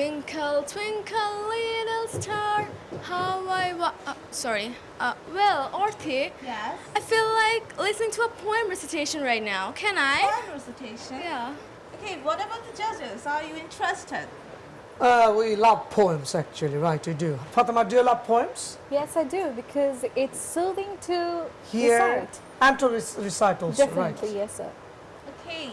Twinkle, twinkle, little star, how I wa- uh, sorry. Uh, well, Orthi, Yes. I feel like listening to a poem recitation right now. Can I? Poem recitation. Yeah. Okay, what about the judges? Are you interested? Uh, we love poems actually, right, we do. Fatima, do you love poems? Yes, I do because it's soothing to Hear recite. and to rec- recite also, Definitely, right? yes, sir. Okay.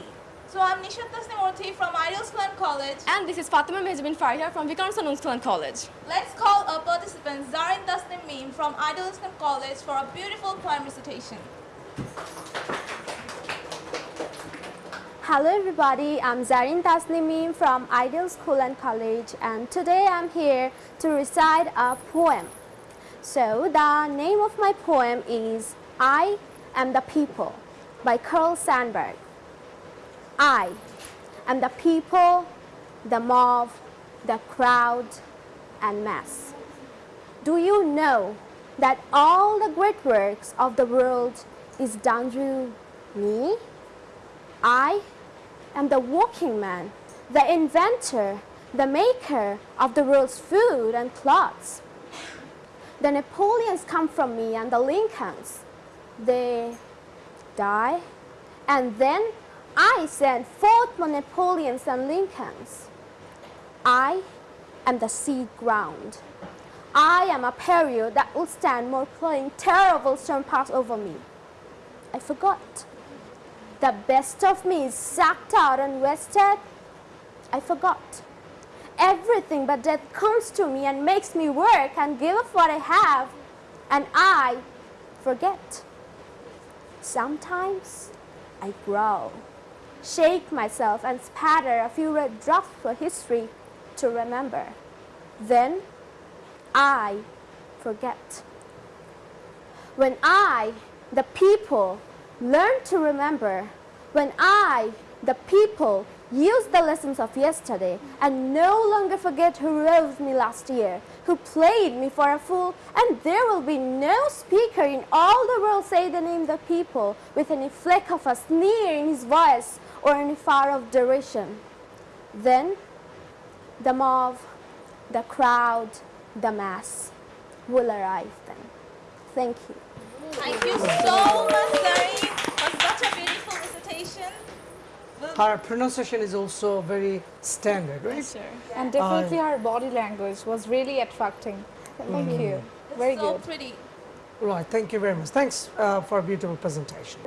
So I'm Nishat Tasnim Orthi from Ideal School and College. And this is Fatima Mehjabin Farhia from Viqarunnisa Noon School and College. Let's call our participant Zarin Tasnim Meme from Ideal School and College for a beautiful poem recitation. Hello everybody, I'm Zarin Tasnimim from Ideal School and College and today I'm here to recite a poem. So the name of my poem is I Am the People by Carl Sandburg. I am the people, the mob, the crowd and mass. Do you know that all the great works of the world is done through me? I am the working man, the inventor, the maker of the world's food and clothes. The Napoleons come from me and the Lincolns. They die, and then I send forth more Napoleons and Lincolns. I am the seed ground. I am a period that will stand more playing terrible storm pass over me. I forgot. The best of me is sucked out and wasted. I forgot. Everything but death comes to me and makes me work and give up what I have, and I forget. Sometimes I grow, shake myself, and spatter a few red drops for history to remember. Then I forget. When I, the people, learn to remember, when I, the people, use the lessons of yesterday and no longer forget who rose me last year, who played me for a fool, and there will be no speaker in all the world say the name of the people with any fleck of a sneer in his voice or any far of derision. Then the mob, the crowd, the mass will arrive then. Thank you. Thank you so much, Zarin, for such a beautiful recitation. We'll- Her pronunciation is also very standard, right? Sure. And definitely her body language was really attracting. Thank you. It's Very so good. pretty. Right, thank you very much. Thanks uh, for a beautiful presentation.